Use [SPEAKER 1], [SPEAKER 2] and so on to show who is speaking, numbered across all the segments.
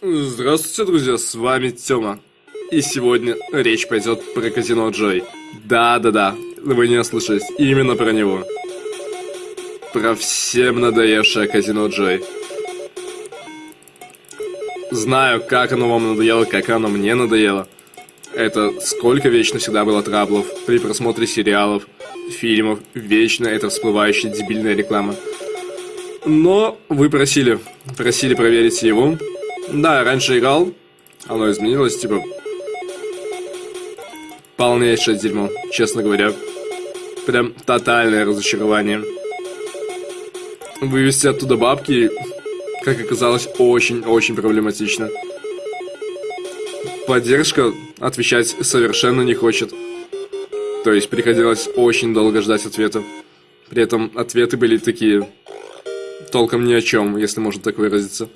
[SPEAKER 1] Здравствуйте, друзья, с вами Тёма. И сегодня речь пойдет про казино Джой. Да-да-да, вы не ослышались, именно про него. Про всем надоевшее казино Джой. Знаю, как оно вам надоело, как оно мне надоело. Это сколько вечно всегда было траблов при просмотре сериалов, фильмов, вечно это всплывающая дебильная реклама. Но вы просили, просили проверить его, да, раньше играл. Оно изменилось, типа... Полнейшее дерьмо, честно говоря. Прям тотальное разочарование. Вывести оттуда бабки, как оказалось, очень-очень проблематично. Поддержка отвечать совершенно не хочет. То есть приходилось очень долго ждать ответа. При этом ответы были такие... Толком ни о чем, если можно так выразиться.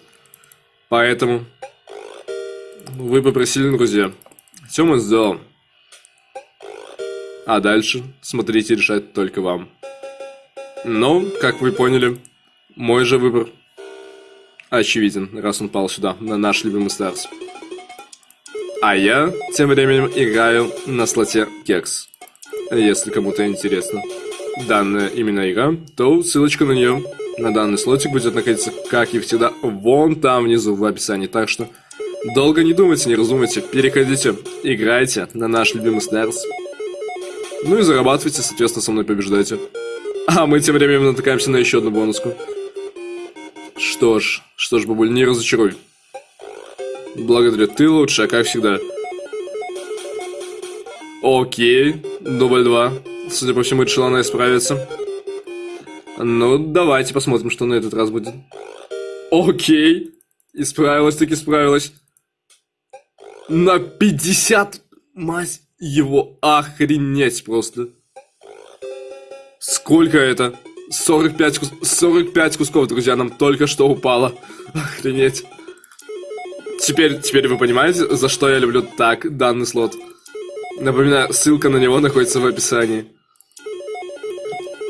[SPEAKER 1] Поэтому вы попросили, друзья. Мы сделаем. А дальше смотрите решать только вам. Но, как вы поняли, мой же выбор очевиден, раз он пал сюда, на наш любимый Старс. А я тем временем играю на слоте Кекс. Если кому-то интересно данная именно игра, то ссылочка на нее данный слотик будет находиться, как и всегда, вон там внизу в описании. Так что долго не думайте, не раздумывайте, переходите, играйте на наш любимый Stars. Ну и зарабатывайте, соответственно, со мной побеждайте. А мы тем временем натыкаемся на еще одну бонуску. Что ж, что ж, бабуль, не разочаруй. Благодарю, ты лучшая, как всегда. Окей, дубль два. Судя по всему, решила она исправиться. Ну, давайте посмотрим, что на этот раз будет. Окей. Исправилась, так исправилась. На 50... Мать его, охренеть просто. Сколько это? 45, кус... 45 кусков, друзья, нам только что упало. Охренеть. Теперь, теперь вы понимаете, за что я люблю так данный слот. Напоминаю, ссылка на него находится в описании.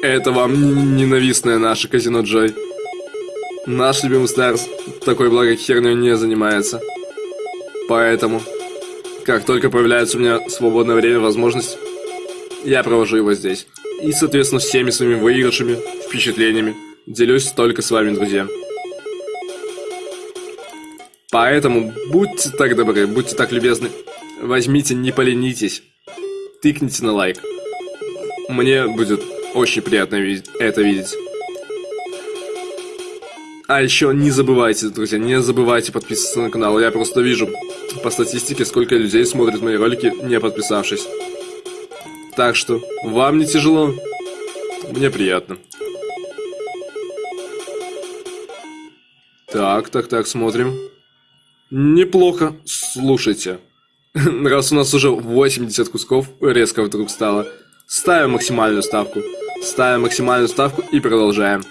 [SPEAKER 1] Это вам ненавистное наше казино Джой. Наш любимый Старс такой благой херней не занимается. Поэтому, как только появляется у меня свободное время, возможность, я провожу его здесь. И, соответственно, всеми своими выигрышами, впечатлениями делюсь только с вами, друзья. Поэтому будьте так добры, будьте так любезны, возьмите, не поленитесь, тыкните на лайк. Мне будет очень приятно это видеть. А еще не забывайте, друзья, не забывайте подписываться на канал. Я просто вижу по статистике, сколько людей смотрят мои ролики, не подписавшись. Так что, вам не тяжело? Мне приятно. Так, так, так, смотрим. Неплохо. Слушайте. Раз у нас уже 80 кусков резко вдруг стало, ставим максимальную ставку. Ставим максимальную ставку и продолжаем.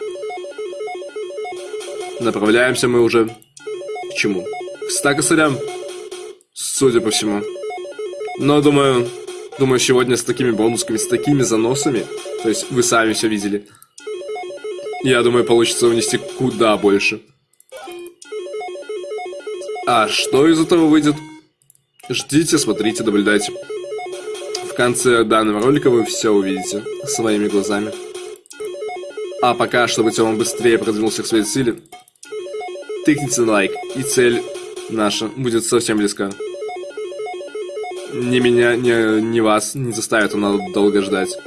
[SPEAKER 1] Направляемся мы уже к чему? К 100 косарям, судя по всему. Но думаю, думаю, сегодня с такими бонусками, с такими заносами, то есть вы сами все видели, я думаю, получится унести куда больше. А что из этого выйдет? Ждите, смотрите, наблюдайте. В конце данного ролика вы все увидите своими глазами. А пока, чтобы Тёма быстрее продвинулся к своей цели, тыкните на лайк, и цель наша будет совсем близка. Ни меня, ни, ни вас не заставит он долго ждать.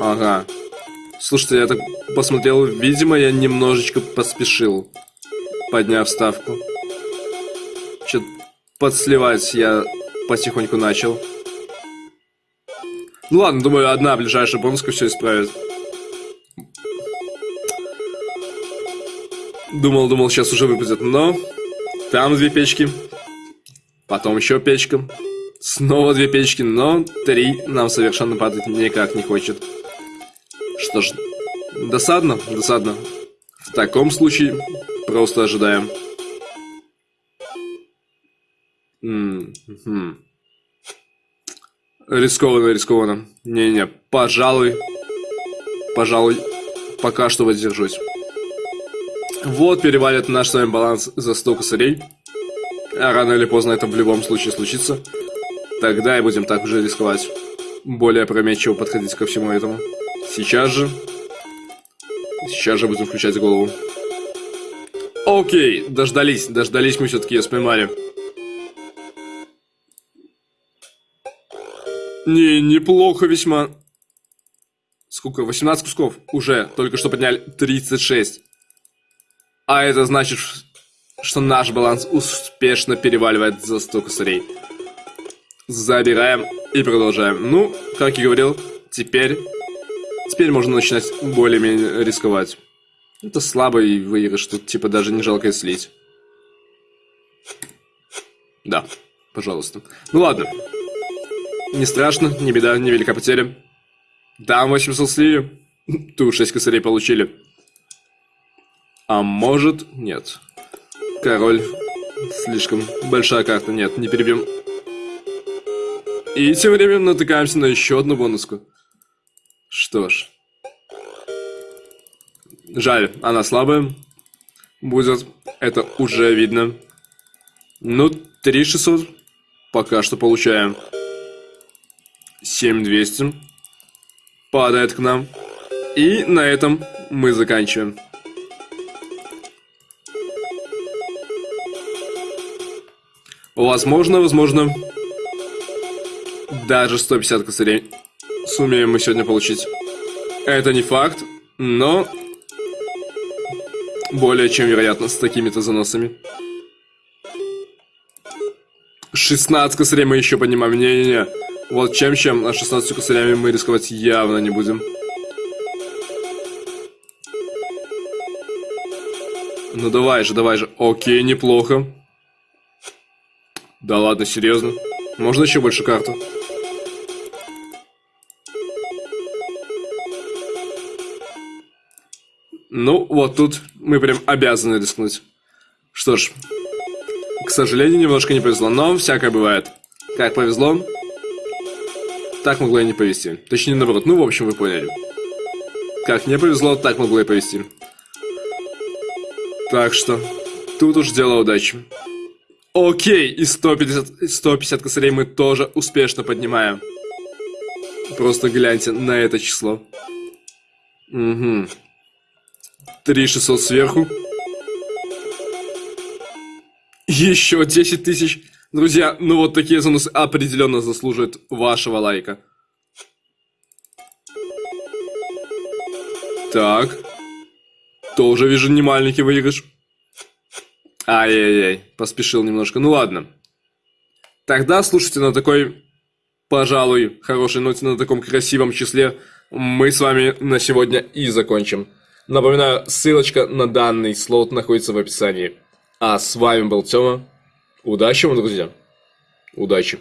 [SPEAKER 1] Ага. Слушайте, я так посмотрел, видимо, я немножечко поспешил, подняв ставку. Чё-то подсливать я потихоньку начал. Ну ладно, думаю, одна ближайшая бонуска все исправит. Думал, думал, сейчас уже выпадет, но... Там две печки. Потом еще печка. Снова две печки, но три нам совершенно падать никак не хочет. Что ж, досадно, досадно. В таком случае просто ожидаем. -м. Рискованно, рискованно. Не-не, пожалуй, пожалуй, пока что воздержусь. Вот перевалит наш с вами баланс за 100 косарей. А рано или поздно это в любом случае случится. Тогда и будем так уже рисковать. Более опрометчиво подходить ко всему этому. Сейчас же... Сейчас же будем включать голову. Окей, дождались, дождались мы все-таки, ее поймали. Не, неплохо весьма. Сколько? 18 кусков. Уже. Только что подняли 36. А это значит, что наш баланс успешно переваливает за 100 косарей. Забираем и продолжаем. Ну, как и говорил, теперь... Теперь можно начинать более-менее рисковать. Это слабый выигрыш, тут типа даже не жалко слить. Да, пожалуйста. Ну ладно. Не страшно, не беда, не велика потеря. Да, 800 слили. Тут 6 косарей получили. А может, нет. Король. Слишком большая карта. Нет, не перебьем. И тем временем натыкаемся на еще одну бонуску. Что ж. Жаль, она слабая. Будет. Это уже видно. Ну, 3600. Пока что получаем. 7200. Падает к нам. И на этом мы заканчиваем. Возможно, возможно, даже 150 косарей сумеем мы сегодня получить. Это не факт, но более чем вероятно с такими-то заносами. 16 косарей мы еще поднимаем. Не-не-не. Вот чем-чем, а 16 косарями мы рисковать явно не будем. Ну давай же, давай же. Окей, неплохо. Да ладно, серьезно? Можно еще больше карту? Ну, вот тут мы прям обязаны рискнуть. Что ж, к сожалению, немножко не повезло, но всякое бывает. Как повезло, так могло и не повезти. Точнее, наоборот, ну, в общем, вы поняли. Как не повезло, так могло и повезти. Так что, тут уж дело удачи. Окей, и 150, 150 косарей мы тоже успешно поднимаем. Просто гляньте на это число. Угу. 3600 сверху. Еще 10 тысяч. Друзья, ну вот такие занусы определенно заслуживают вашего лайка. Так. Тоже вижу не маленький выигрыш. Ай-яй-яй, поспешил немножко. Ну ладно. Тогда, слушайте, на такой, пожалуй, хорошей ноте, на таком красивом числе, мы с вами на сегодня и закончим. Напоминаю, ссылочка на данный слот находится в описании. А с вами был Тёма. Удачи вам, друзья. Удачи.